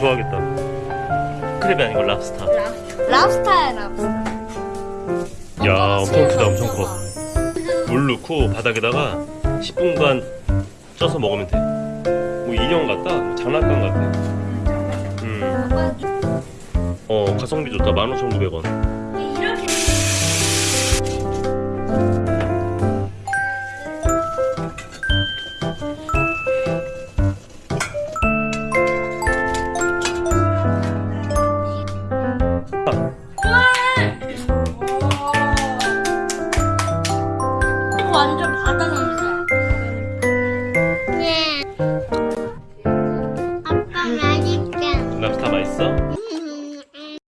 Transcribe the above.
좋아하겠다. 크랩이 아니고 랍스타. 랍스타야 랍스타. 야 엄청 크다 엄청 커. 물 넣고 바닥에다가 10분간 쪄서 먹으면 돼뭐 인형 같다? 뭐 장난감 같아. 음. 어 가성비 좋다. 15,900원 완전 바다 냄새. 예. 아빠 맛있게. 음, 랍스타 맛있어? 음.